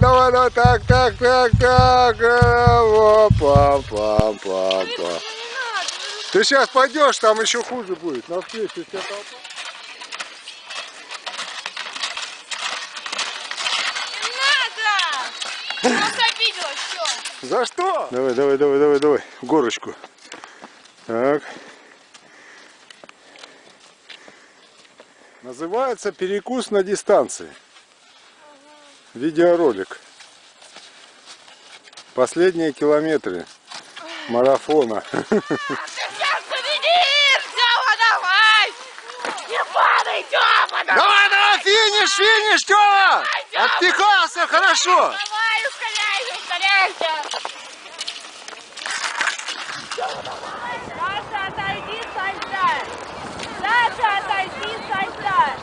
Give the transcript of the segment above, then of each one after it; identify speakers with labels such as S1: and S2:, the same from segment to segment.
S1: Давай, давай, так, так, так, так. О, пам, пам, пам, пам. Ты сейчас пойдешь, там еще хуже будет. На встречу вся толпа.
S2: Не надо! Просто обидела, все.
S1: За что? Давай, давай, давай, давай, давай. Горочку. Так. Называется перекус на дистанции. Видеоролик. Последние километры марафона.
S2: Ты сейчас победишь! Тёма, давай! Падай, Тёма, давай!
S1: Давай, давай, финиш, финиш, Тёма! Отпихался, хорошо!
S2: Давай, ускоряйся, ускоряйся! Саша, отойди с льда! Саша, отойди с льда!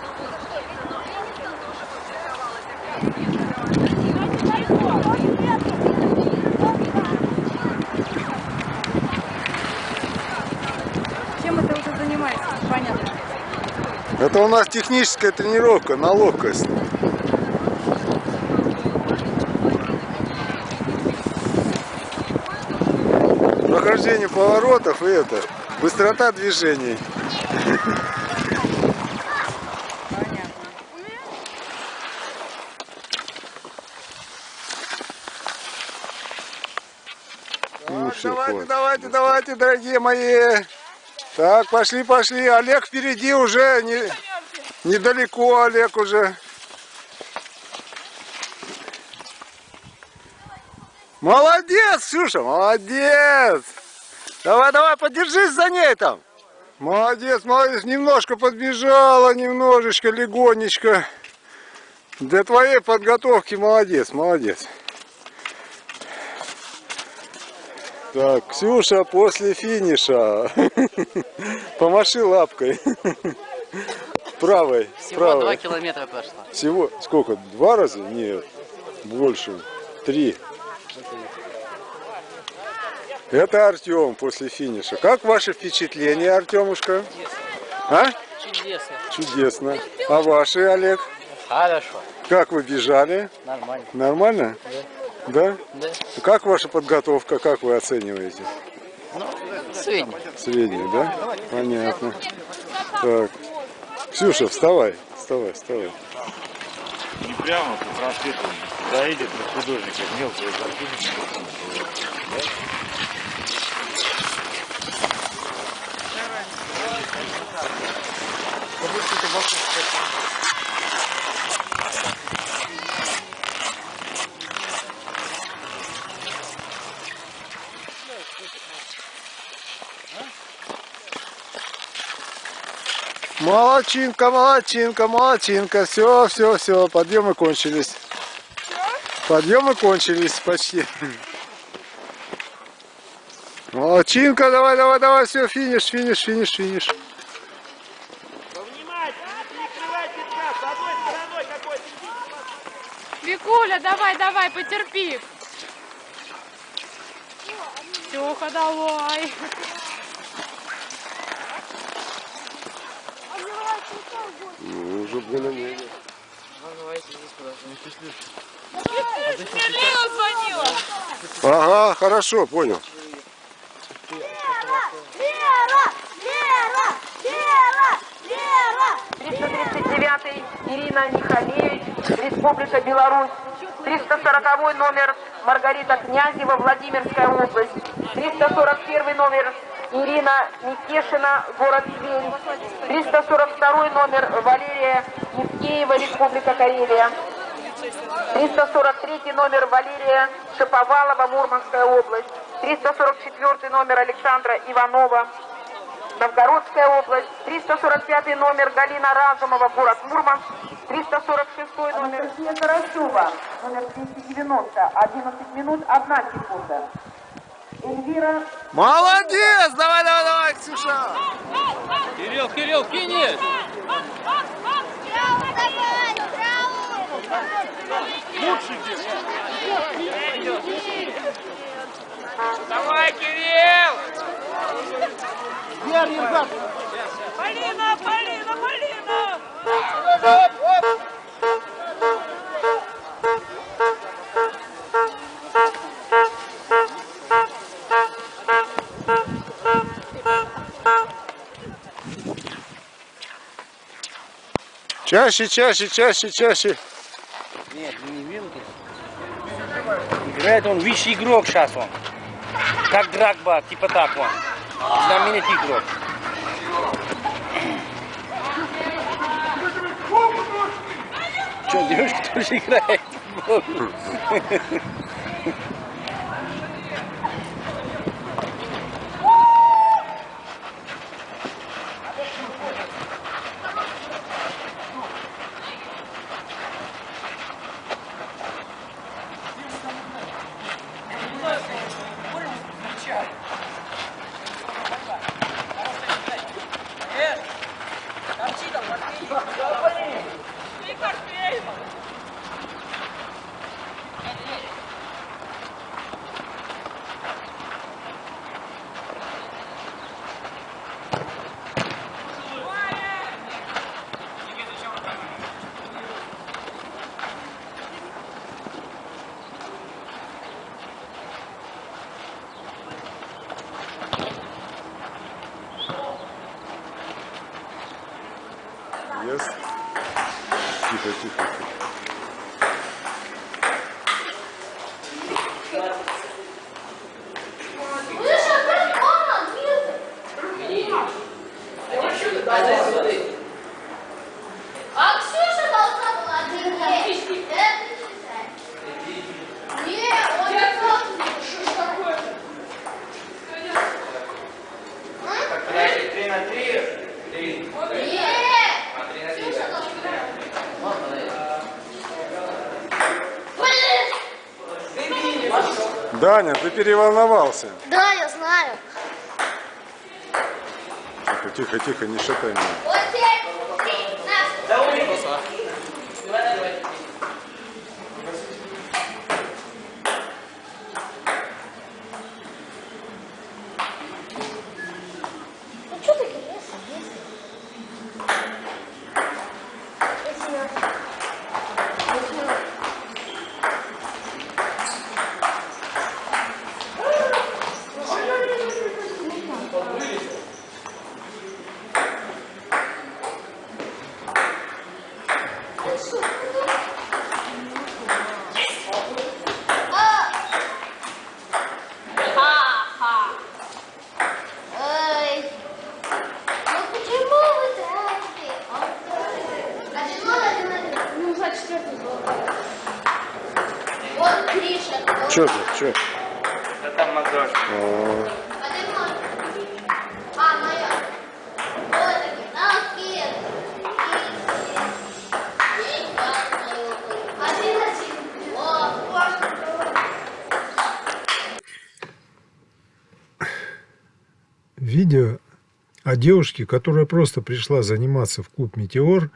S3: Чем это уже занимается? Понятно.
S1: Это у нас техническая тренировка на ловкость. Прохождение поворотов и это, быстрота движений.
S3: Понятно.
S1: Ну,
S4: давайте, давайте, давайте, дорогие мои. Так, пошли, пошли. Олег впереди уже не, недалеко, Олег уже. Молодец, Ксюша, молодец. Давай, давай, подержись за ней там. Молодец, молодец. Немножко подбежала, немножечко, легонечко. Для твоей подготовки молодец, молодец. Так, Ксюша после финиша. Помаши лапкой. Правой,
S5: Всего два
S4: правой.
S5: километра прошло.
S4: Всего сколько? Два раза? Нет, больше. Три. Это Артем после финиша. Как ваши впечатления, Артемушка? А?
S5: Чудесно.
S4: Чудесно. А ваши, Олег?
S5: Хорошо.
S4: Как вы бежали?
S5: Нормально.
S4: Нормально? Да?
S5: Да.
S4: Как ваша подготовка? Как вы оцениваете?
S5: Ну, средний.
S4: Средняя, да? Понятно. Так. Ксюша, вставай. Вставай, вставай.
S6: Не прямо по проспекту доедет до художника, мелкую картинку.
S4: Молодчинка, молодчинка, молодчинка. Все, все, все. Подъемы кончились. Подъемы кончились почти. Молодчинка, давай, давай, давай, все, финиш, финиш, финиш, финиш.
S3: Викуля, давай, давай, потерпи. Тёха, давай.
S1: Ну, более-менее.
S2: Лена звонила!
S1: Ага, хорошо, понял.
S2: Лера! Лера! Лера! Лера!
S7: 339 Ирина Михалевич, Республика Беларусь. 340 номер Маргарита Князева, Владимирская область. 341 номер Ирина Никешина, город Тверь. 342 номер Валерия Евкеева, Республика Карелия. 343 номер Валерия Шаповалова, Мурманская область. 344 номер Александра Иванова, Новгородская область. 345 номер Галина Разумова, город Мурманск. 346 номер Анастасия Карасева, номер 290, 11 минут, 1 секунда. Эльвира
S4: Молодец! Давай, давай, давай, Ксюша!
S5: Кирилл, Кирилл, финиш!
S2: Браво, давай!
S5: Кирилл!
S2: Полина, Полина, Полина!
S1: Чаще, чаще, чаще, чаще.
S8: Нет, не вилки. Играет он высший игрок сейчас он. Как Драгба, типа так он. Знаменитый игрок. Что, девушка тоже играет?
S1: Yes. Тихо, тихо, тихо.
S2: А Ксюша должна была отдыхать. Это читать. Не, он не просто. Что ж такое?
S5: Три на три. Три.
S2: Нет. Ксюша должна. Блин.
S1: Даня, ты переволновался.
S2: Да, я знаю.
S1: Тихо, тихо, тихо, не шатай меня.
S4: Видео о девушке, которая просто пришла заниматься в клуб «Метеор»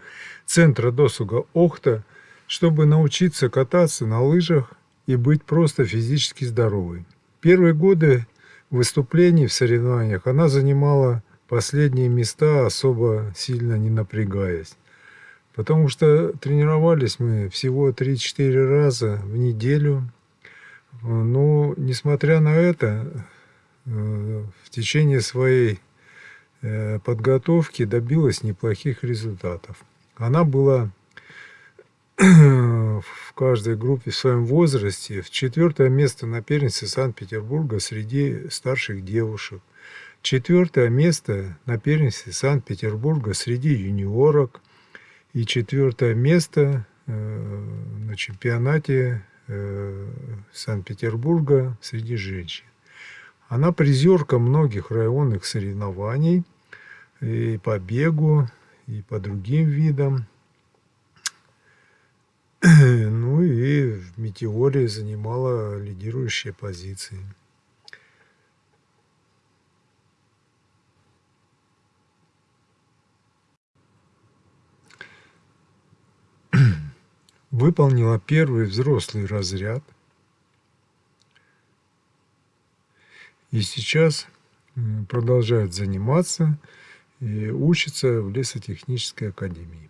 S4: центра досуга Охта, чтобы научиться кататься на лыжах и быть просто физически здоровой. Первые годы выступлений в соревнованиях она занимала последние места, особо сильно не напрягаясь. Потому что тренировались мы всего 3-4 раза в неделю. Но, несмотря на это, в течение своей э, подготовки добилась неплохих результатов. Она была в каждой группе в своем возрасте в четвертое место на первенстве Санкт-Петербурга среди старших девушек. Четвертое место на первенстве Санкт-Петербурга среди юниорок. И четвертое место э, на чемпионате э, Санкт-Петербурга среди женщин. Она призерка многих районных соревнований и по бегу, и по другим видам. Ну и в метеоре занимала лидирующие позиции. Выполнила первый взрослый разряд. И сейчас продолжает заниматься и учится в лесотехнической академии.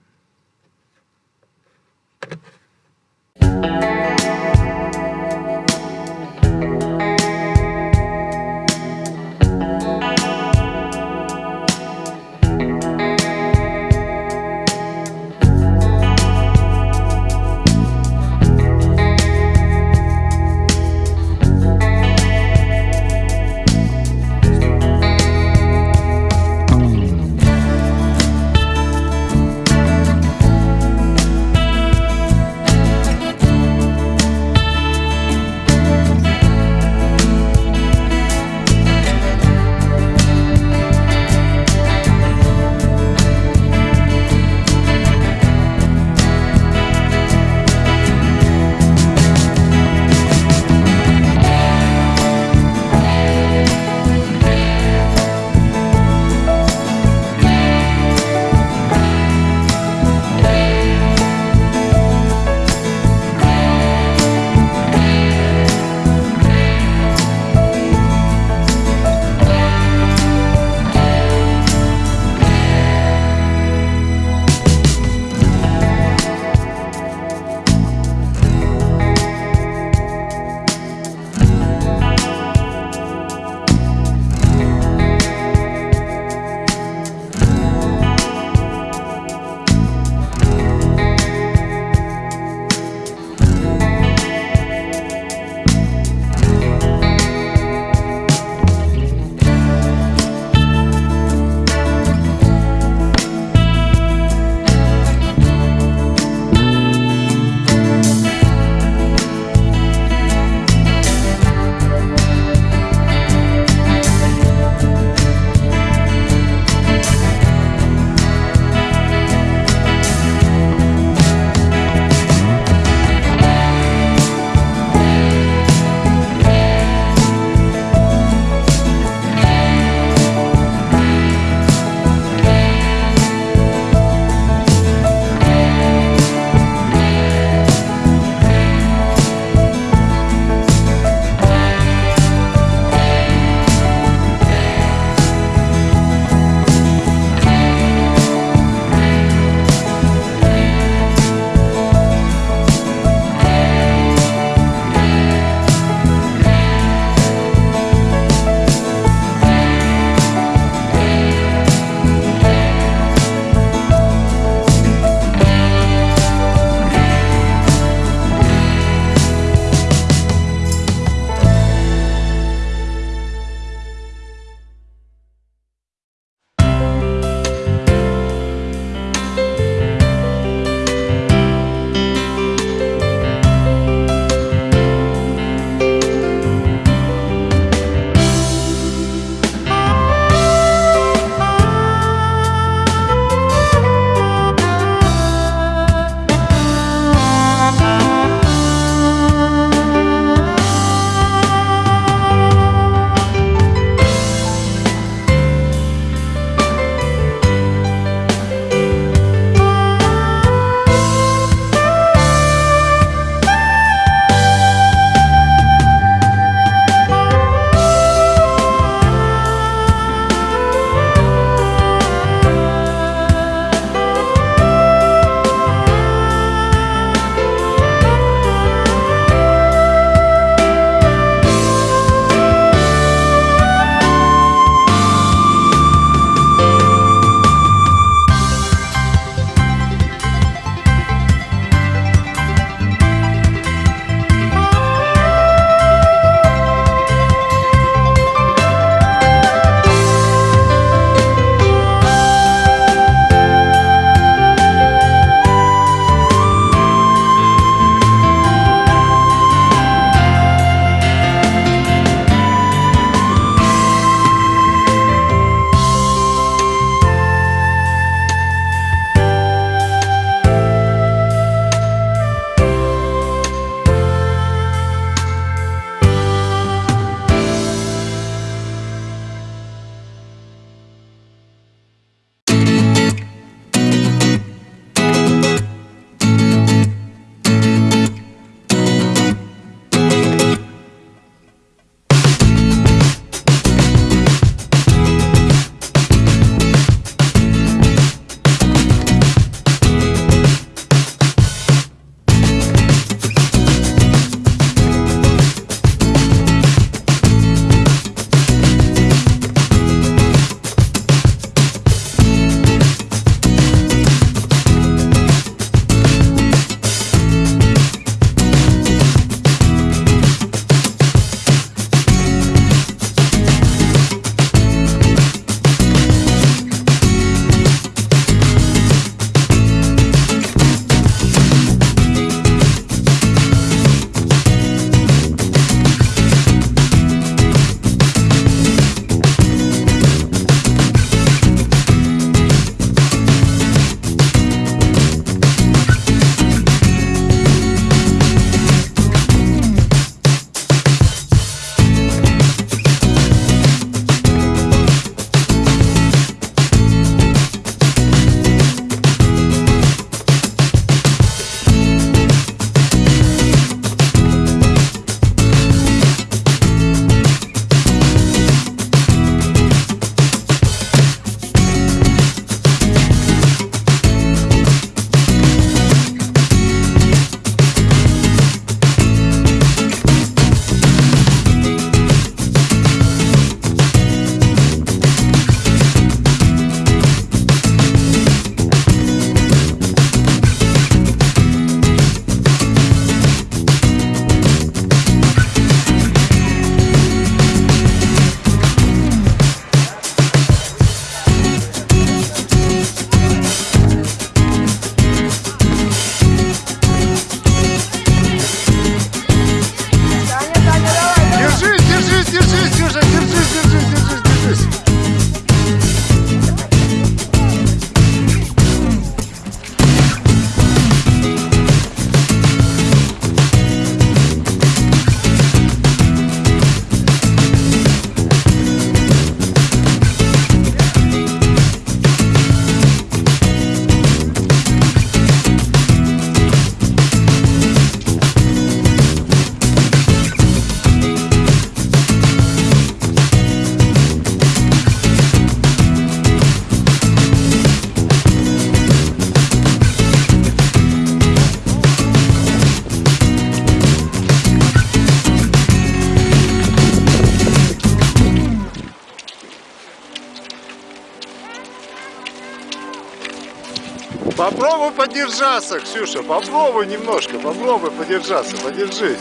S4: Подержаться, Ксюша, попробуй немножко, попробуй подержаться, подержись.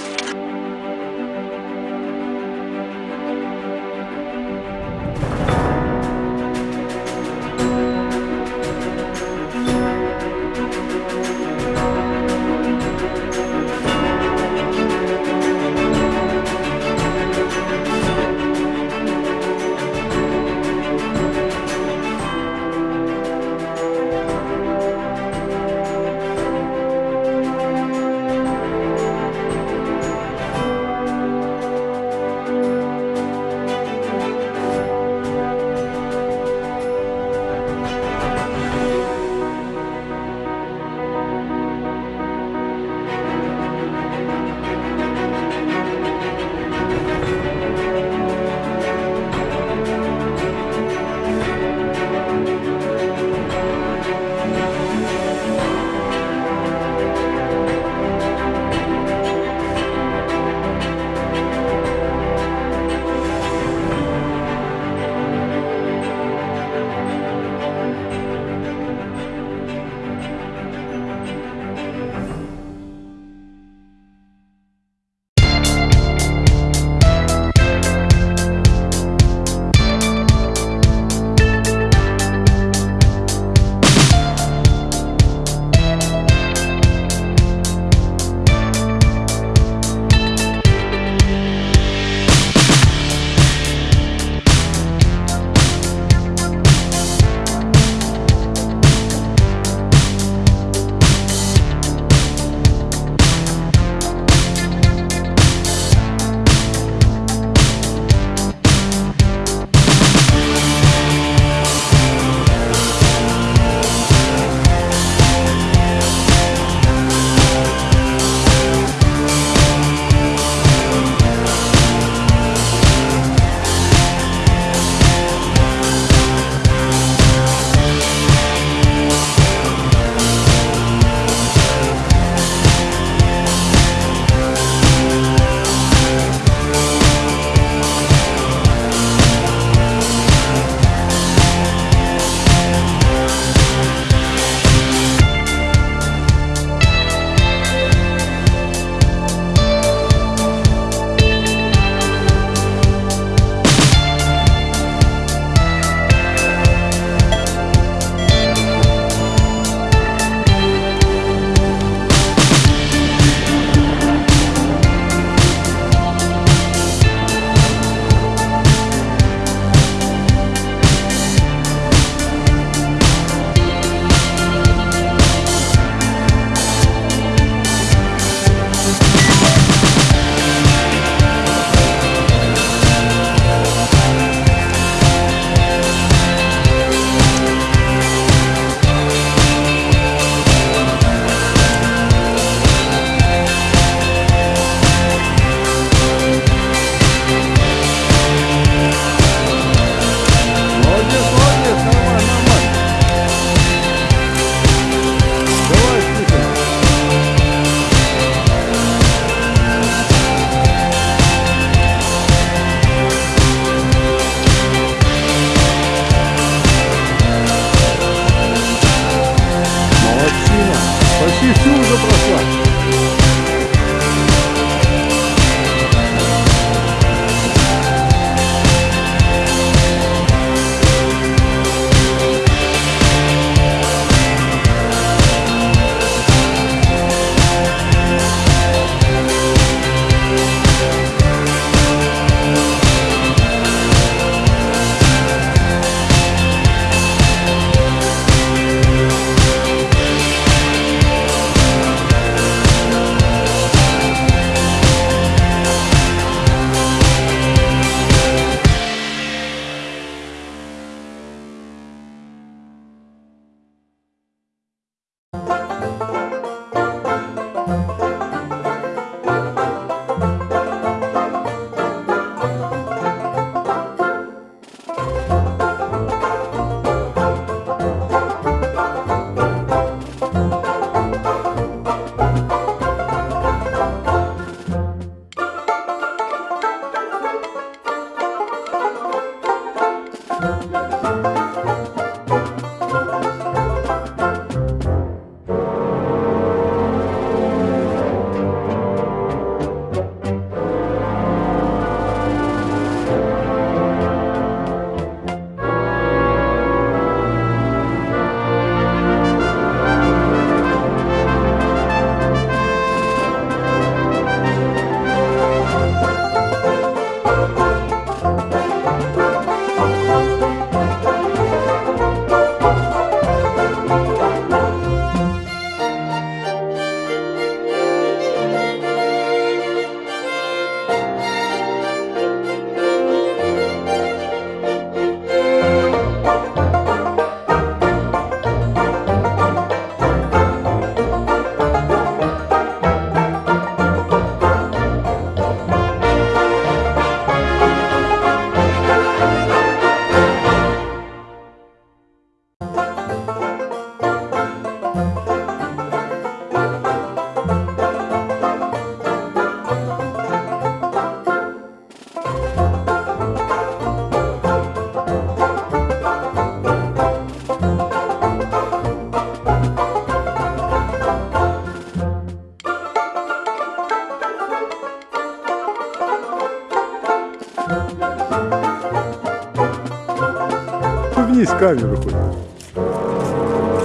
S1: Камеру хоть.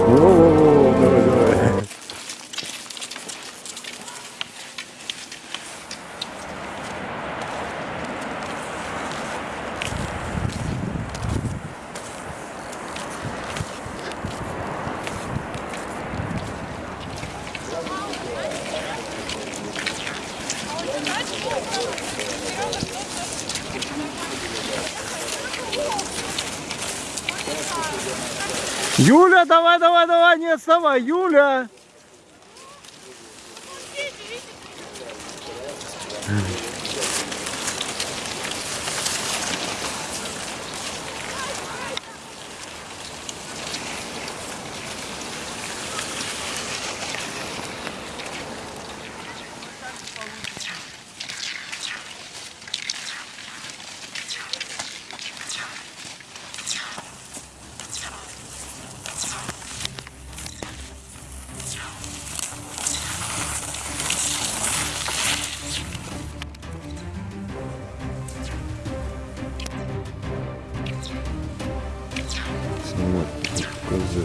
S1: Во-во-во, давай, давай.
S4: Юля, давай, давай, давай, не отставай, Юля! 그래서